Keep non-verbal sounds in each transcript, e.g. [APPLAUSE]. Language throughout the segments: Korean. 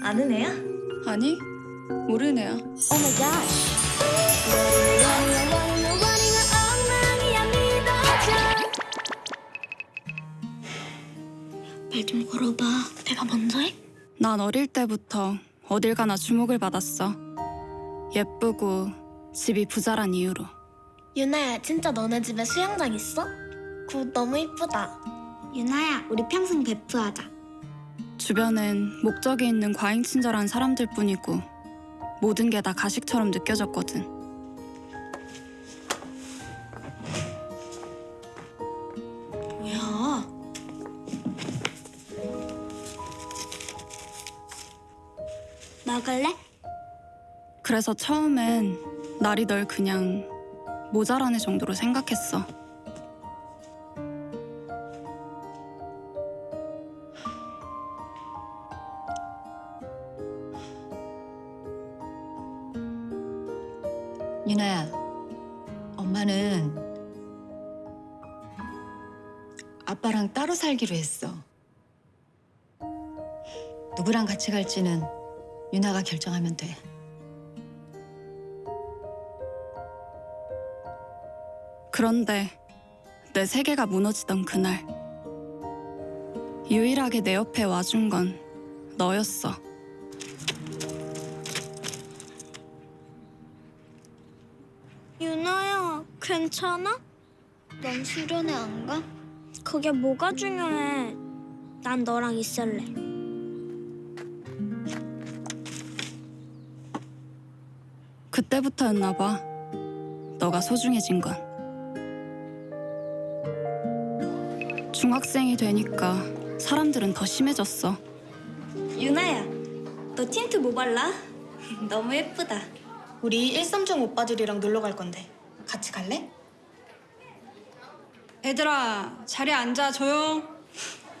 아는 애야? 아니, 모르는 애야. Oh my gosh. 원이야 원이야 원이야 엉망이야 믿어줘. 말좀 걸어봐. 내가 먼저 해? 난 어릴 때부터 어딜 가나 주목을 받았어. 예쁘고 집이 부자란 이유로. 유나야 진짜 너네 집에 수영장 있어? 굿 너무 이쁘다. 유나야 우리 평생 베프하자. 주변엔 목적이 있는 과잉친절한 사람들 뿐이고 모든 게 다 가식처럼 느껴졌거든. 뭐야? 먹을래? 그래서 처음엔 날이 널 그냥 모자란 애 정도로 생각했어. 유나야, 엄마는 아빠랑 따로 살기로 했어. 누구랑 같이 갈지는 유나가 결정하면 돼. 그런데 내 세계가 무너지던 그날 유일하게 내 옆에 와준 건 너였어. 유나야 괜찮아? 넌 수련회 안 가? 그게 뭐가 중요해? 난 너랑 있을래. 그때부터였나 봐. 너가 소중해진 건. 중학생이 되니까 사람들은 더 심해졌어. 유나야, 너 틴트 뭐 발라? [LAUGHS] 너무 예쁘다. 우리 일산중 오빠들이랑 놀러 갈 건데 같이 갈래? 얘들아, 자리에 앉아 조용.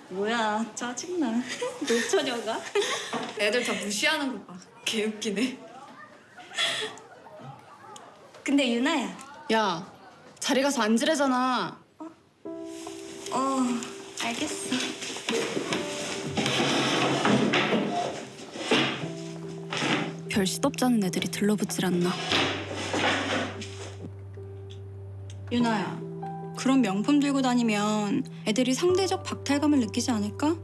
뭐야, 짜증나. [LAUGHS] 노처녀가? [LAUGHS] 애들 다 무시하는 거 봐. 개웃기네. 근데 유나야, 야, 자리 가서 앉으래잖아. 어, 알겠어. 별 시덥잖은 애들이 들러붙질 않나. 유나야, 그런 명품 들고 다니면 애들이 상대적 박탈감을 느끼지 않을까?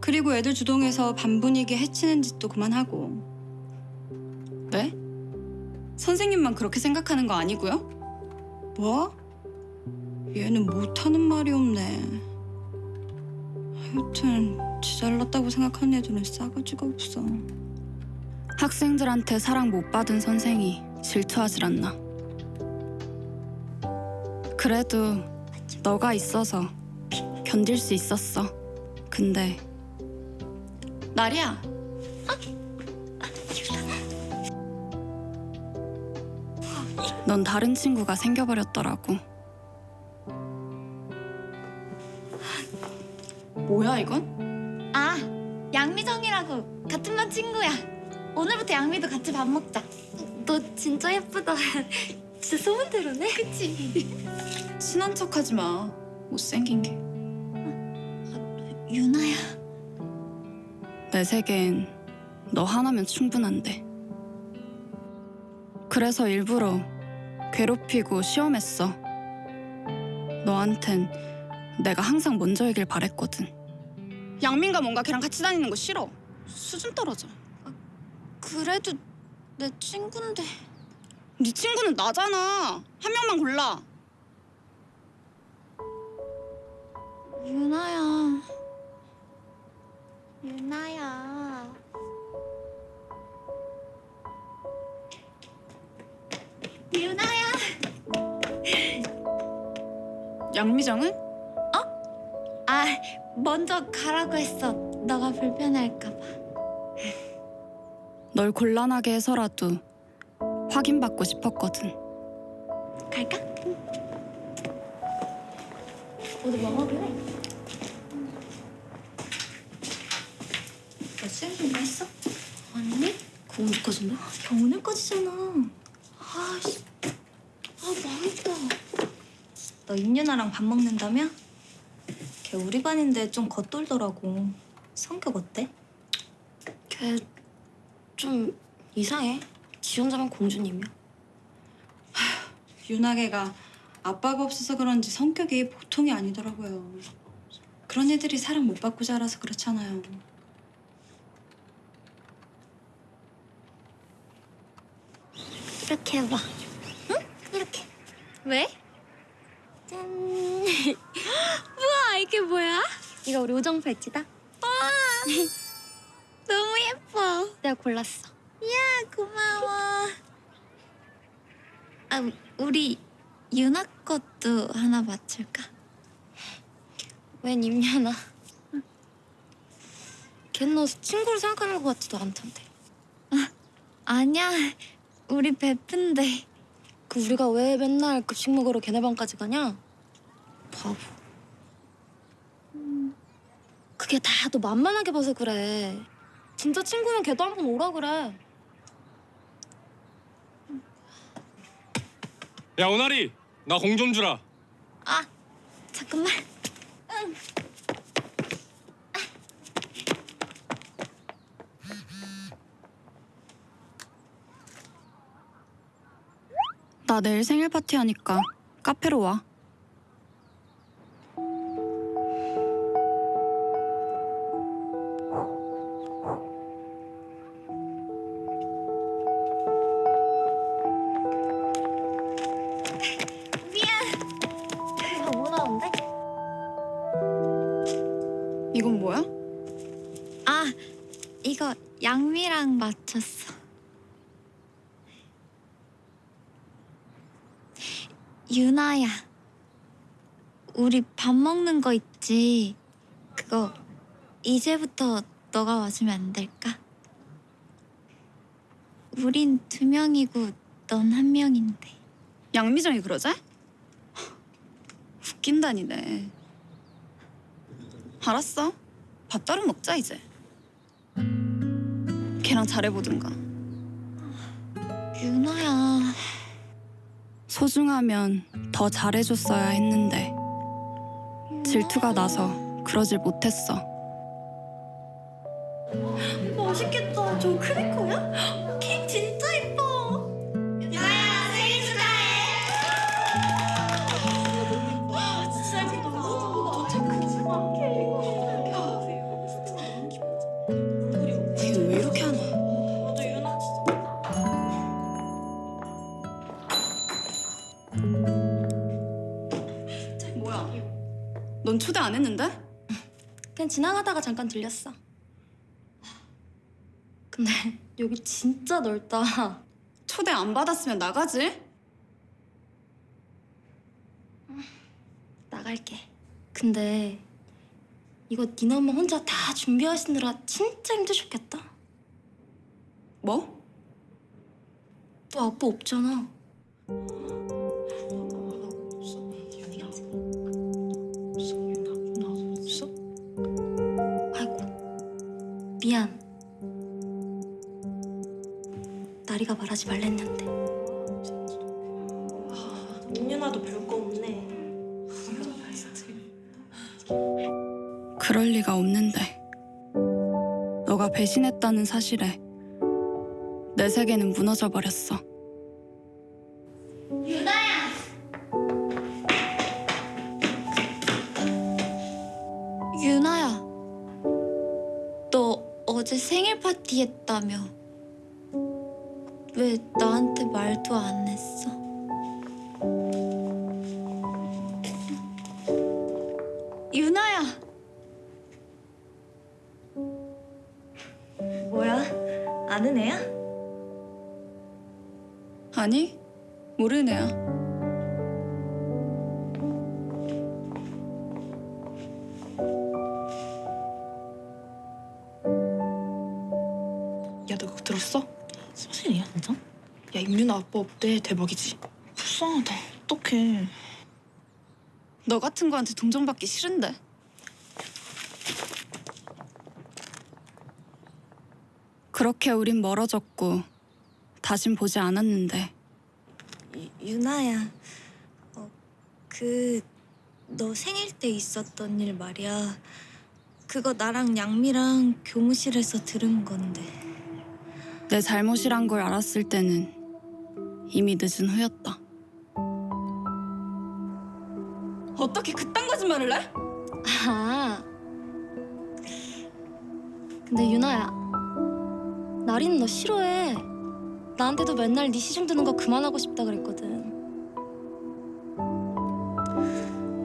그리고 애들 주동해서 반 분위기 해치는 짓도 그만하고. 네? 선생님만 그렇게 생각하는 거 아니고요? 뭐? 얘는 못하는 말이 없네. 하여튼 지 잘났다고 생각하는 애들은 싸가지가 없어. 학생들한테 사랑 못 받은 선생이 질투하질 않나. 그래도 너가 있어서 견딜 수 있었어. 근데 나리야. 넌 다른 친구가 생겨버렸더라고. 뭐야 이건? 아 양미정이라고 같은 반 친구야. 오늘부터 양미도 같이 밥 먹자. 너 진짜 예쁘다. [LAUGHS] 진짜 소문대로네. 그치? [LAUGHS] 친한 척 하지 마. 못생긴 게. 유나야. 내 세계엔 너 하나면 충분한데. 그래서 일부러 괴롭히고 시험했어. 너한텐 내가 항상 먼저이길 바랬거든. 양민가 뭔가 걔랑 같이 다니는 거 싫어. 수준 떨어져. 그래도 내 친구인데. 네 친구는 나잖아. 한 명만 골라. 유나야. 유나야. 유나야. 양미정은? 아, 먼저 가라고 했어. 너가 불편할까 봐. 널 곤란하게 해서라도 확인받고 싶었거든. 갈까? 어디 뭐 먹을래? 너 수영 준비 했어? 아니? 그거 언제까지인데? 야, 오늘까지잖아. 아씨. 아, 망했다. 너 임윤아랑 밥 먹는다며? 걔 우리 반인데 좀 겉돌더라고. 성격 어때? 걔 좀 이상해. 지 혼자만 공주님이야. 윤아개가 아빠가 없어서 그런지 성격이 보통이 아니더라고요. 그런 애들이 사랑 못 받고 자라서 그렇잖아요. 이렇게 해봐. 응? 이렇게. 왜? 짠. [LAUGHS] 우와, 이게 뭐야? 이거 우리 우정 팔찌다. 와. [LAUGHS] 내가 골랐어. 이야, 고마워. 아, 우리 유나 것도 하나 맞출까? 웬 임연아. 걔너 친구를 생각하는 것 같지도 않던데. 아니야, 우리 베프인데. 그 우리가 왜 맨날 급식 먹으러 걔네 방까지 가냐? 바보. 그게 다 너 만만하게 봐서 그래. 진짜 친구면 걔도 한 번 오라 그래. 야 오나리 나 공 좀 주라 아, 잠깐만. 나 내일 생일 파티 하니까 카페로 와. 유나야, 우리 밥 먹는 거 있지? 그거 이제부터 너가 와주면 안 될까? 우린 두 명이고 넌 한 명인데. 양미정이 그러자? 웃긴다니네. 알았어. 밥 따로 먹자 이제. 걔랑 잘해보든가. 유나야, 소중하면 더 잘해줬어야 했는데 질투가 나서 그러질 못했어. 맛있겠다. 저 크리커야? 케이크 진짜 초대 안 했는데? 그냥 지나가다가 잠깐 들렸어. 근데 [LAUGHS] 여기 진짜 넓다. 초대 안 받았으면 나가지? 나갈게. 근데 이거 니네 엄마 혼자 다 준비하시느라 진짜 힘드셨겠다. 뭐? 너 아빠 없잖아. 미안. 나리가 말하지 말랬는데. 민윤아도 별거 없네. 그럴 리가 없는데. 너가 배신했다는 사실에 내 세계는 무너져 버렸어. 생일 파티 했다며? 왜 나한테 말도 안 했어? 유나야, 뭐야? 아는 애야? 아니, 모르는 애야. 사실이야, 진짜? 야, 임윤아 아빠 없대. 대박이지? 불쌍하다. 어떡해. 너 같은 거한테 동정받기 싫은데. 그렇게 우린 멀어졌고 다신 보지 않았는데 유, 유나야, 어, 그 너 생일 때 있었던 일 말이야. 그거 나랑 양미랑 교무실에서 들은 건데. 내 잘못이란 걸 알았을 때는 이미 늦은 후였다. 어떻게 그딴 거짓말을 해? 아. 근데 유나야. 나린 너 싫어해. 나한테도 맨날 네 시중 드는 거 그만하고 싶다 그랬거든.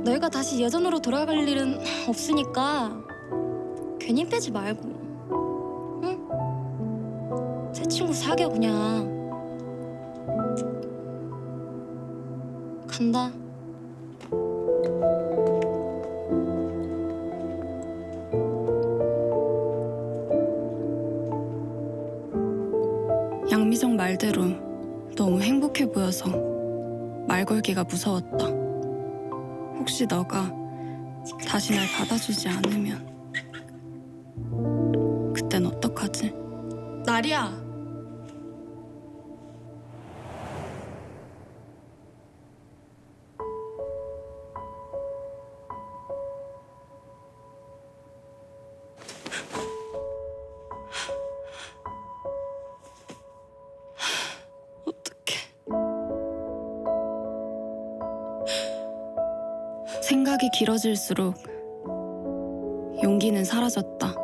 너희가 다시 예전으로 돌아갈 일은 없으니까 괜히 빼지 말고. 친구 사겨 그냥. 간다. 양미정 말대로 너무 행복해 보여서 말 걸기가 무서웠다. 혹시 너가 다시 날 받아주지 않으면 그땐 어떡하지? 나리야. 생각이 길어질수록 용기는 사라졌다.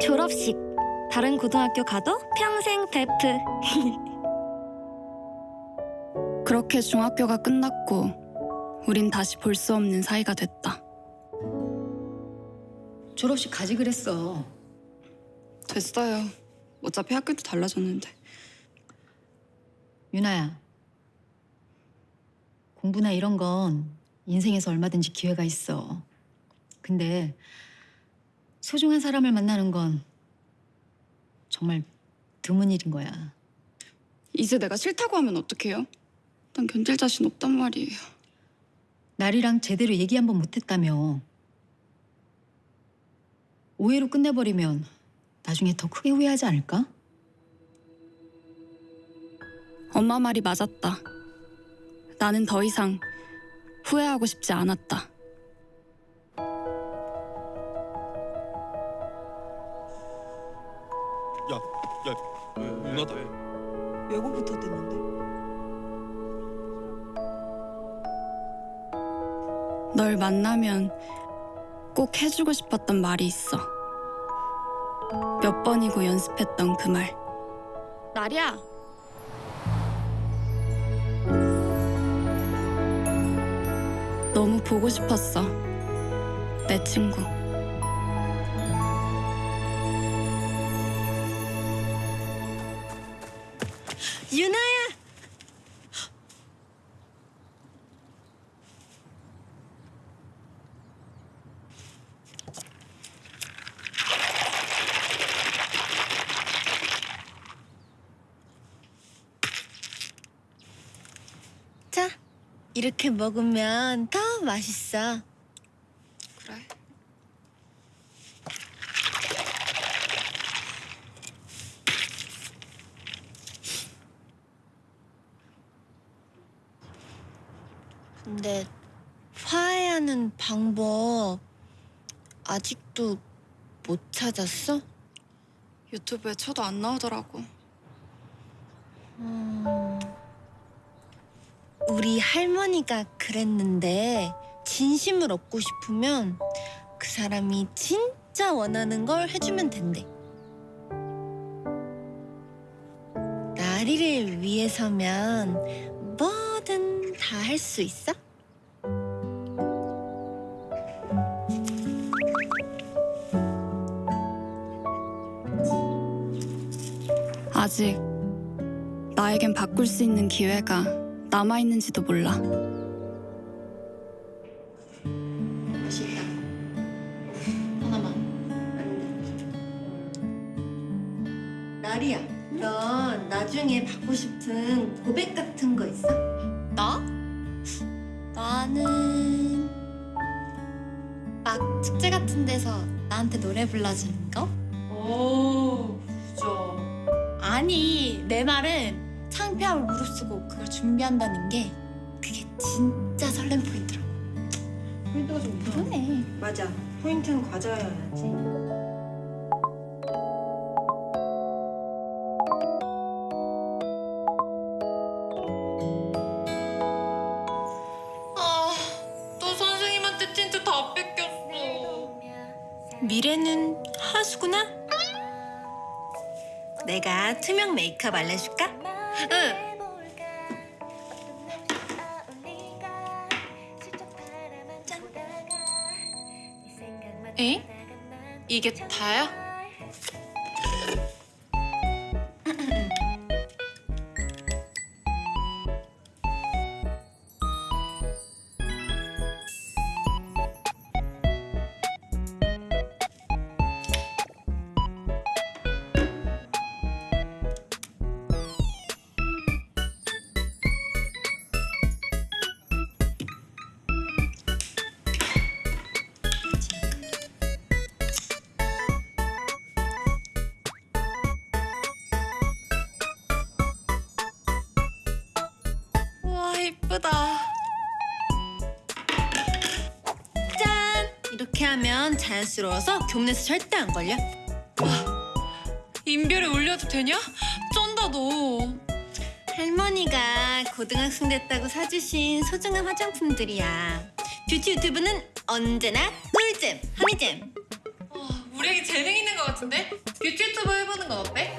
졸업식 다른 고등학교 가도 평생 베프 [LAUGHS] 그렇게 중학교가 끝났고 우린 다시 볼 수 없는 사이가 됐다. 졸업식 가지 그랬어. 됐어요. 어차피 학교도 달라졌는데. 유나야. 공부나 이런 건 인생에서 얼마든지 기회가 있어. 근데 소중한 사람을 만나는 건 정말 드문 일인 거야. 이제 내가 싫다고 하면 어떡해요? 난 견딜 자신 없단 말이에요. 날이랑 제대로 얘기 한번 못했다며. 오해로 끝내버리면 나중에 더 크게 후회하지 않을까? 엄마 말이 맞았다. 나는 더 이상 후회하고 싶지 않았다. 야, 야, 누나다. 외고부터 됐는데. 널 만나면 꼭 해주고 싶었던 말이 있어. 몇 번이고 연습했던 그 말. 나리야. 너무 보고 싶었어. 내 친구. 유나야. 자, 이렇게 먹으면 더 맛있어. 그래. 근데 화해하는 방법 아직도 못 찾았어? 유튜브에 쳐도 안 나오더라고. 음, 우리 할머니가 그랬는데 진심을 얻고 싶으면 그 사람이 진짜 원하는 걸 해주면 된대. 나리를 위해서면 뭐든 다 할 수 있어? 아직 나에겐 바꿀 수 있는 기회가 남아있는지도 몰라. 맛있다. 하나만. 나리야, 너 나중에 받고 싶은 고백 같은 거 있어? 나? 나는 막 축제 같은 데서 나한테 노래 불러주는 거? 오 부자. 아니 내 말은 창피함을 무릅쓰고 그걸 준비한다는 게 그게 진짜 설렘 포인트라고. 포인트가 좀 이상해. 맞아. 포인트는 과자여야지. 아, 또 선생님한테 틴트 다 뺏겼어. 미래는 하수구나? 내가 투명 메이크업 알려줄까? 응. 에? 이게 다야? 자연스러워서 교문에서 절대 안 걸려. 인별에 올려도 되냐? 쩐다 너. 할머니가 고등학생 됐다고 사주신 소중한 화장품들이야. 뷰티 유튜브는 언제나 꿀잼, 허니잼. 우리 애기 재능 있는 것 같은데? 뷰티 유튜브 해보는 건 어때?